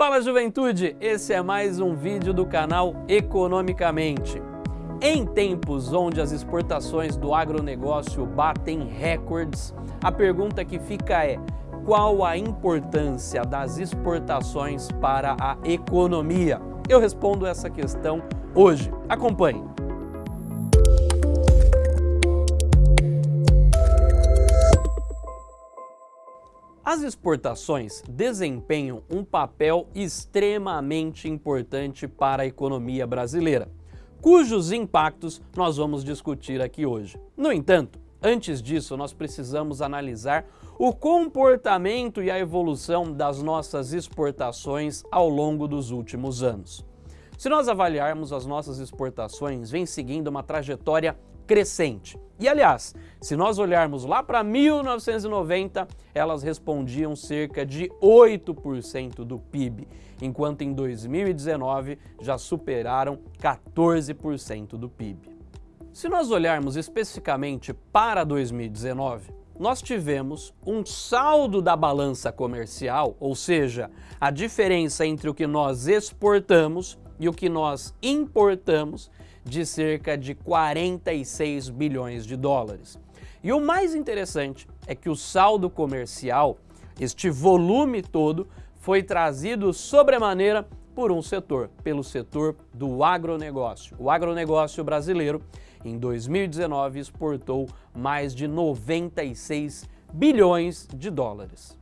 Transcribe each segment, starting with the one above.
Fala juventude, esse é mais um vídeo do canal Economicamente. Em tempos onde as exportações do agronegócio batem recordes, a pergunta que fica é qual a importância das exportações para a economia? Eu respondo essa questão hoje. Acompanhe. As exportações desempenham um papel extremamente importante para a economia brasileira, cujos impactos nós vamos discutir aqui hoje. No entanto, antes disso, nós precisamos analisar o comportamento e a evolução das nossas exportações ao longo dos últimos anos. Se nós avaliarmos as nossas exportações, vem seguindo uma trajetória crescente. E aliás, se nós olharmos lá para 1990, elas respondiam cerca de 8% do PIB, enquanto em 2019 já superaram 14% do PIB. Se nós olharmos especificamente para 2019, nós tivemos um saldo da balança comercial, ou seja, a diferença entre o que nós exportamos e o que nós importamos, de cerca de 46 bilhões de dólares. E o mais interessante é que o saldo comercial, este volume todo, foi trazido sobremaneira por um setor, pelo setor do agronegócio. O agronegócio brasileiro, em 2019, exportou mais de 96 bilhões de dólares.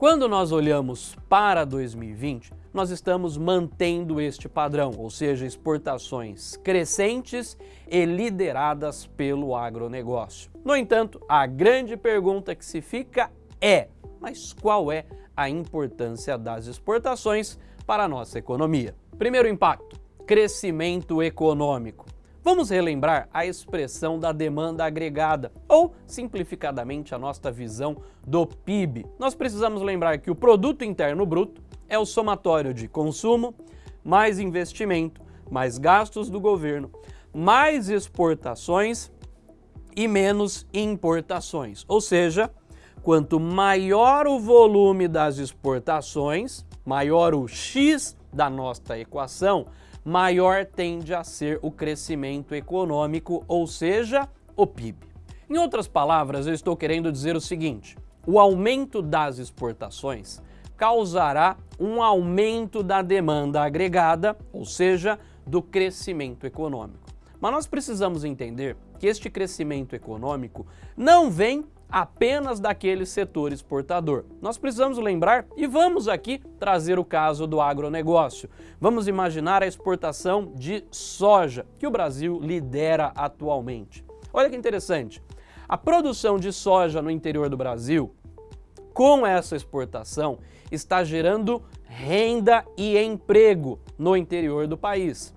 Quando nós olhamos para 2020, nós estamos mantendo este padrão, ou seja, exportações crescentes e lideradas pelo agronegócio. No entanto, a grande pergunta que se fica é, mas qual é a importância das exportações para a nossa economia? Primeiro impacto, crescimento econômico. Vamos relembrar a expressão da demanda agregada, ou simplificadamente a nossa visão do PIB. Nós precisamos lembrar que o produto interno bruto é o somatório de consumo, mais investimento, mais gastos do governo, mais exportações e menos importações. Ou seja, quanto maior o volume das exportações, maior o X da nossa equação, maior tende a ser o crescimento econômico, ou seja, o PIB. Em outras palavras, eu estou querendo dizer o seguinte, o aumento das exportações causará um aumento da demanda agregada, ou seja, do crescimento econômico. Mas nós precisamos entender que este crescimento econômico não vem apenas daquele setor exportador. Nós precisamos lembrar e vamos aqui trazer o caso do agronegócio. Vamos imaginar a exportação de soja, que o Brasil lidera atualmente. Olha que interessante, a produção de soja no interior do Brasil, com essa exportação, está gerando renda e emprego no interior do país.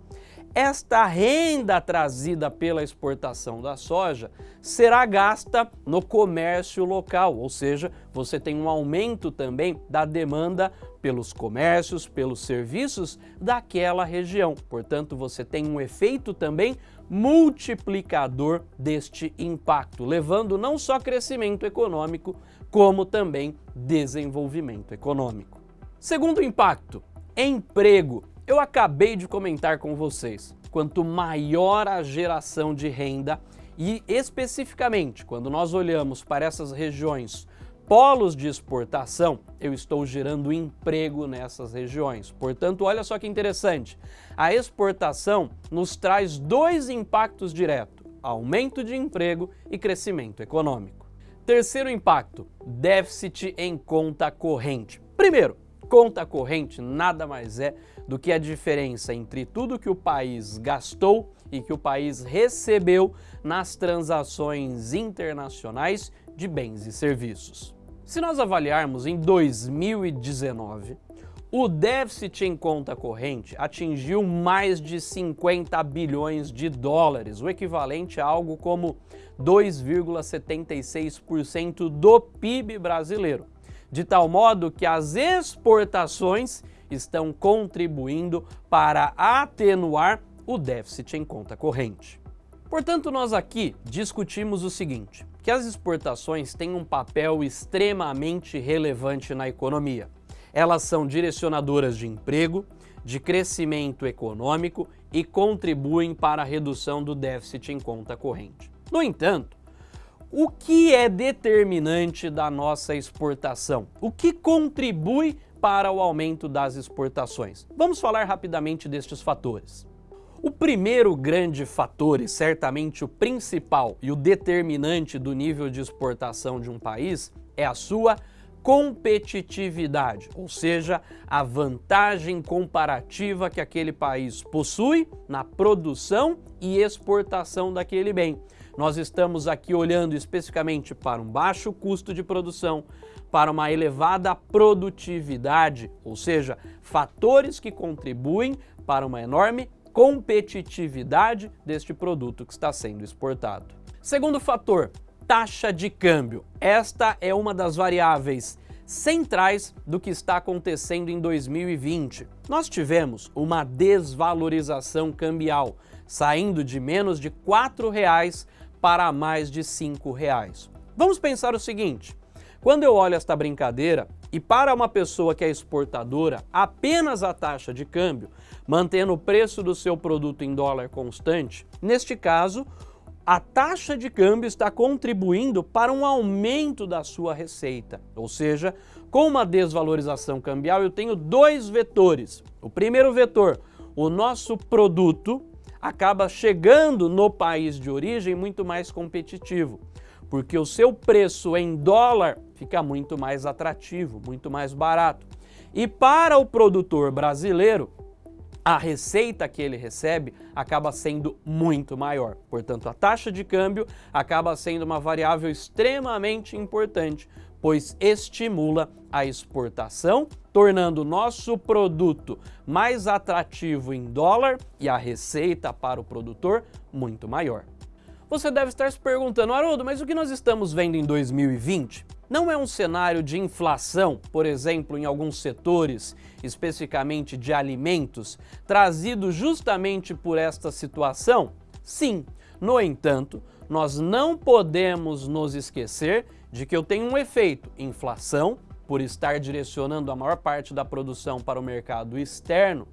Esta renda trazida pela exportação da soja será gasta no comércio local, ou seja, você tem um aumento também da demanda pelos comércios, pelos serviços daquela região. Portanto, você tem um efeito também multiplicador deste impacto, levando não só crescimento econômico, como também desenvolvimento econômico. Segundo impacto, emprego. Eu acabei de comentar com vocês, quanto maior a geração de renda e especificamente quando nós olhamos para essas regiões polos de exportação, eu estou gerando emprego nessas regiões. Portanto, olha só que interessante, a exportação nos traz dois impactos diretos, aumento de emprego e crescimento econômico. Terceiro impacto, déficit em conta corrente. Primeiro, Conta corrente nada mais é do que a diferença entre tudo que o país gastou e que o país recebeu nas transações internacionais de bens e serviços. Se nós avaliarmos em 2019, o déficit em conta corrente atingiu mais de 50 bilhões de dólares, o equivalente a algo como 2,76% do PIB brasileiro de tal modo que as exportações estão contribuindo para atenuar o déficit em conta corrente. Portanto, nós aqui discutimos o seguinte, que as exportações têm um papel extremamente relevante na economia. Elas são direcionadoras de emprego, de crescimento econômico e contribuem para a redução do déficit em conta corrente. No entanto, o que é determinante da nossa exportação? O que contribui para o aumento das exportações? Vamos falar rapidamente destes fatores. O primeiro grande fator, e certamente o principal e o determinante do nível de exportação de um país, é a sua competitividade, ou seja, a vantagem comparativa que aquele país possui na produção e exportação daquele bem. Nós estamos aqui olhando especificamente para um baixo custo de produção, para uma elevada produtividade, ou seja, fatores que contribuem para uma enorme competitividade deste produto que está sendo exportado. Segundo fator, taxa de câmbio. Esta é uma das variáveis centrais do que está acontecendo em 2020. Nós tivemos uma desvalorização cambial, saindo de menos de R$ 4,00 para mais de R$ 5,00. Vamos pensar o seguinte, quando eu olho esta brincadeira, e para uma pessoa que é exportadora, apenas a taxa de câmbio, mantendo o preço do seu produto em dólar constante, neste caso, a taxa de câmbio está contribuindo para um aumento da sua receita. Ou seja, com uma desvalorização cambial eu tenho dois vetores. O primeiro vetor, o nosso produto acaba chegando no país de origem muito mais competitivo, porque o seu preço em dólar fica muito mais atrativo, muito mais barato. E para o produtor brasileiro, a receita que ele recebe acaba sendo muito maior. Portanto, a taxa de câmbio acaba sendo uma variável extremamente importante, pois estimula a exportação, tornando nosso produto mais atrativo em dólar e a receita para o produtor muito maior. Você deve estar se perguntando, Haroldo, mas o que nós estamos vendo em 2020? Não é um cenário de inflação, por exemplo, em alguns setores, especificamente de alimentos, trazido justamente por esta situação? Sim, no entanto, nós não podemos nos esquecer de que eu tenho um efeito inflação, por estar direcionando a maior parte da produção para o mercado externo,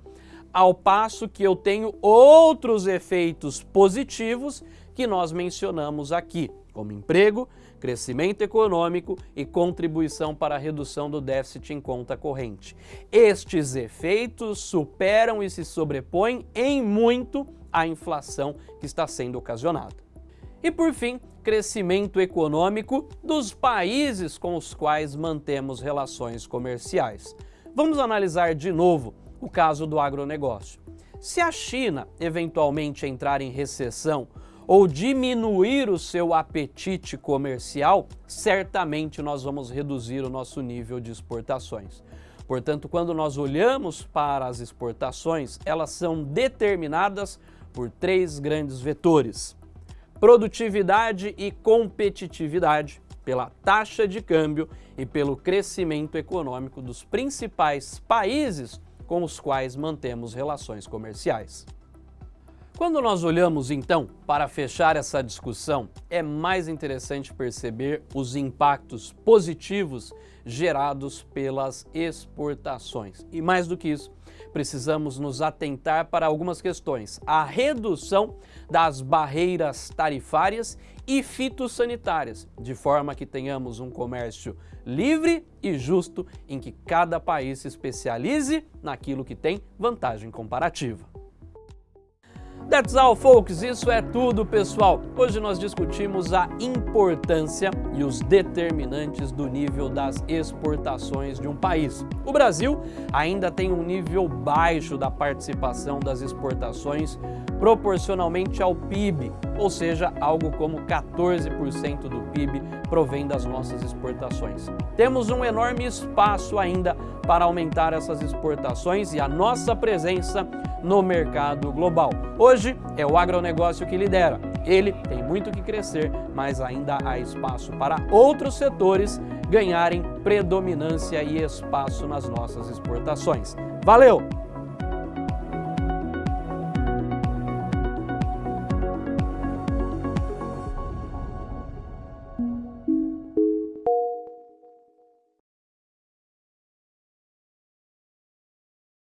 ao passo que eu tenho outros efeitos positivos que nós mencionamos aqui, como emprego, crescimento econômico e contribuição para a redução do déficit em conta corrente. Estes efeitos superam e se sobrepõem em muito à inflação que está sendo ocasionada. E por fim, crescimento econômico dos países com os quais mantemos relações comerciais. Vamos analisar de novo o caso do agronegócio. Se a China eventualmente entrar em recessão ou diminuir o seu apetite comercial, certamente nós vamos reduzir o nosso nível de exportações. Portanto, quando nós olhamos para as exportações, elas são determinadas por três grandes vetores. Produtividade e competitividade, pela taxa de câmbio e pelo crescimento econômico dos principais países com os quais mantemos relações comerciais. Quando nós olhamos, então, para fechar essa discussão, é mais interessante perceber os impactos positivos gerados pelas exportações. E mais do que isso, precisamos nos atentar para algumas questões. A redução das barreiras tarifárias e fitossanitárias, de forma que tenhamos um comércio livre e justo em que cada país se especialize naquilo que tem vantagem comparativa. That's all, folks. Isso é tudo, pessoal. Hoje nós discutimos a importância e os determinantes do nível das exportações de um país. O Brasil ainda tem um nível baixo da participação das exportações proporcionalmente ao PIB, ou seja, algo como 14% do PIB provém das nossas exportações. Temos um enorme espaço ainda para aumentar essas exportações e a nossa presença no mercado global. Hoje é o agronegócio que lidera. Ele tem muito que crescer, mas ainda há espaço para outros setores ganharem predominância e espaço nas nossas exportações. Valeu!